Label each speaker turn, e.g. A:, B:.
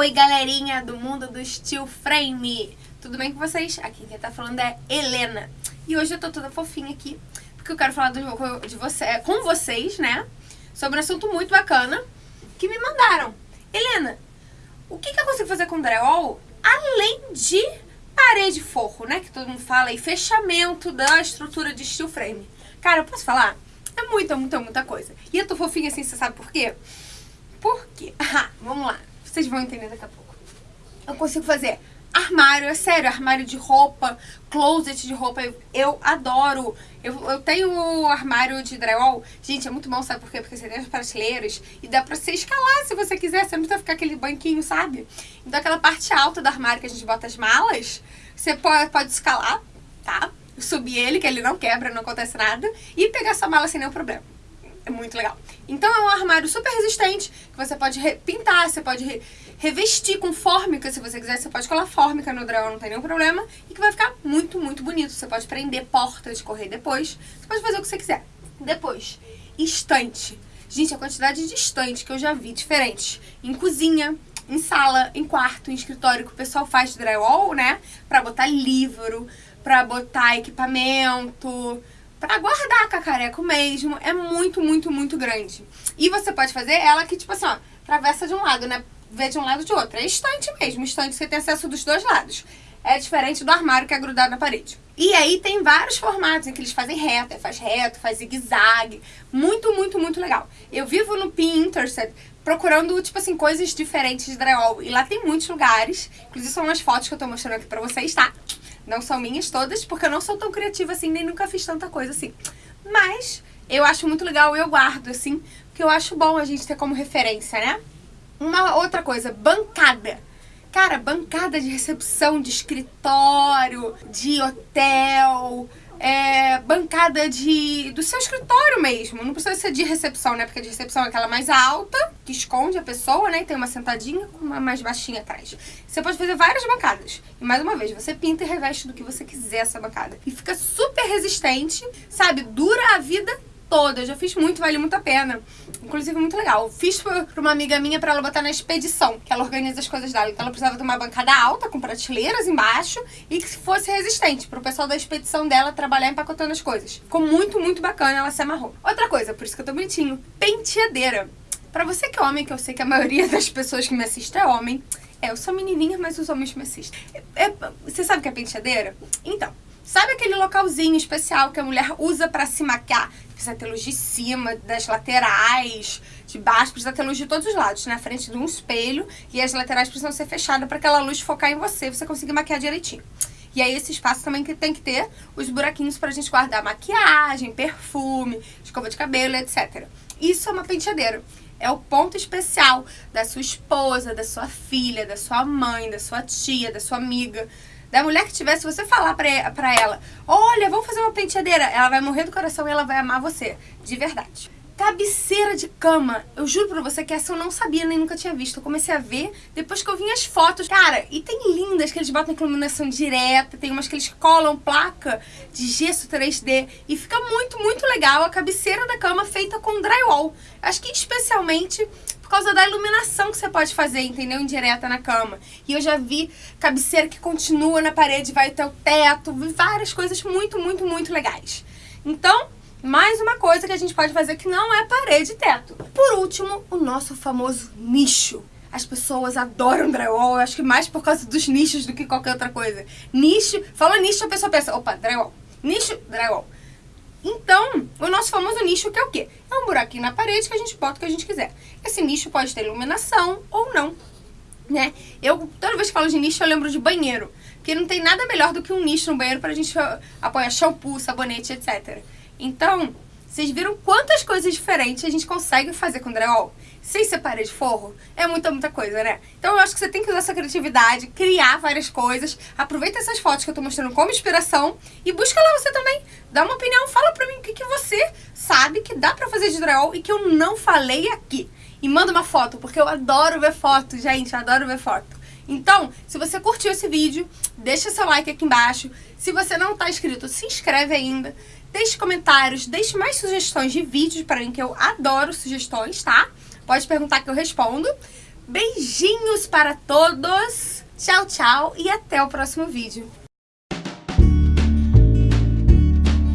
A: Oi, galerinha do mundo do Steel Frame! Tudo bem com vocês? Aqui quem tá falando é Helena. E hoje eu tô toda fofinha aqui, porque eu quero falar do, de você, com vocês, né? Sobre um assunto muito bacana que me mandaram. Helena, o que, que eu consigo fazer com drywall além de parede forro, né? Que todo mundo fala, e fechamento da estrutura de steel frame. Cara, eu posso falar? É muita, muita, muita coisa. E eu tô fofinha assim, você sabe por quê? Por quê? Ah, vamos lá. Vocês vão entender daqui a pouco. Eu consigo fazer armário, é sério, armário de roupa, closet de roupa, eu, eu adoro. Eu, eu tenho o armário de drywall. Gente, é muito bom, sabe por quê? Porque você tem as prateleiras e dá pra você escalar se você quiser. Você não precisa ficar aquele banquinho, sabe? Então aquela parte alta do armário que a gente bota as malas, você pode, pode escalar, tá? Subir ele, que ele não quebra, não acontece nada. E pegar sua mala sem nenhum problema. É muito legal. Então é um armário super resistente, que você pode pintar, você pode re revestir com fórmica, se você quiser, você pode colar fórmica no drywall, não tem nenhum problema, e que vai ficar muito, muito bonito. Você pode prender porta de correr depois, você pode fazer o que você quiser. Depois, estante. Gente, a quantidade de estante que eu já vi diferente. Em cozinha, em sala, em quarto, em escritório, que o pessoal faz drywall, né? Pra botar livro, pra botar equipamento, pra guardar cacareco mesmo. É muito, muito, muito grande. E você pode fazer ela que, tipo assim, ó, travessa de um lado, né? Vê de um lado de outro. É estante mesmo, estante você tem acesso dos dois lados. É diferente do armário que é grudado na parede. E aí tem vários formatos em que eles fazem reto, faz reto, faz zigue-zague. Muito, muito, muito legal. Eu vivo no Pinterest procurando, tipo assim, coisas diferentes de drywall. E lá tem muitos lugares. Inclusive são umas fotos que eu tô mostrando aqui pra vocês, tá? Não são minhas todas, porque eu não sou tão criativa assim, nem nunca fiz tanta coisa assim. Mas eu acho muito legal eu guardo, assim, porque eu acho bom a gente ter como referência, né? Uma outra coisa, bancada. Cara, bancada de recepção de escritório, de hotel, é, bancada de do seu escritório mesmo. Não precisa ser de recepção, né? Porque de recepção é aquela mais alta, que esconde a pessoa, né? E tem uma sentadinha com uma mais baixinha atrás. Você pode fazer várias bancadas. E mais uma vez, você pinta e reveste do que você quiser essa bancada. E fica super resistente, sabe? Dura a vida toda. Eu já fiz muito, vale muito a pena. Inclusive, muito legal. Fiz pra uma amiga minha pra ela botar na expedição, que ela organiza as coisas dela. Então, ela precisava de uma bancada alta, com prateleiras embaixo, e que fosse resistente, pro pessoal da expedição dela trabalhar empacotando as coisas. Ficou muito, muito bacana, ela se amarrou. Outra coisa, por isso que eu tô bonitinho, penteadeira. Pra você que é homem, que eu sei que a maioria das pessoas que me assistem é homem, é, eu sou menininha, mas os homens me assistem. É, é, você sabe o que é penteadeira? Então, Sabe aquele localzinho especial que a mulher usa pra se maquiar? Precisa ter luz de cima, das laterais, de baixo, precisa ter luz de todos os lados, na frente de um espelho, e as laterais precisam ser fechadas para aquela luz focar em você, você conseguir maquiar direitinho. E aí esse espaço também que tem que ter os buraquinhos pra gente guardar maquiagem, perfume, escova de cabelo, etc. Isso é uma penteadeira. É o ponto especial da sua esposa, da sua filha, da sua mãe, da sua tia, da sua amiga da mulher que tiver, se você falar pra, pra ela, olha, vamos fazer uma penteadeira, ela vai morrer do coração e ela vai amar você. De verdade. Cabeceira de cama. Eu juro pra você que essa eu não sabia, nem nunca tinha visto. Eu comecei a ver depois que eu vi as fotos. Cara, e tem lindas que eles botam iluminação direta, tem umas que eles colam placa de gesso 3D. E fica muito, muito legal a cabeceira da cama feita com drywall. Acho que especialmente causa da iluminação que você pode fazer, entendeu? Indireta na cama. E eu já vi cabeceira que continua na parede, vai até o teto, vi várias coisas muito, muito, muito legais. Então, mais uma coisa que a gente pode fazer que não é parede e teto. Por último, o nosso famoso nicho. As pessoas adoram drywall, eu acho que mais por causa dos nichos do que qualquer outra coisa. Nicho, fala nicho, a pessoa pensa, opa, drywall. Nicho, drywall. Então, o nosso famoso nicho que é o quê? É um buraquinho na parede que a gente bota o que a gente quiser. Esse nicho pode ter iluminação ou não, né? Eu, toda vez que falo de nicho, eu lembro de banheiro. Porque não tem nada melhor do que um nicho no banheiro pra gente apoiar shampoo, sabonete, etc. Então, vocês viram quantas coisas diferentes a gente consegue fazer com drywall? Sem ser parede de forro? É muita, muita coisa, né? Então eu acho que você tem que usar essa criatividade, criar várias coisas. Aproveita essas fotos que eu tô mostrando como inspiração e busca lá você também. Dá uma opinião, fala pra mim o que, que você sabe que dá pra fazer de drywall e que eu não falei aqui. E manda uma foto, porque eu adoro ver foto, gente, eu adoro ver foto. Então, se você curtiu esse vídeo, deixa seu like aqui embaixo. Se você não tá inscrito, se inscreve ainda. Deixe comentários, deixe mais sugestões de vídeos para mim, que eu adoro sugestões, tá? Pode perguntar que eu respondo. Beijinhos para todos. Tchau, tchau e até o próximo vídeo.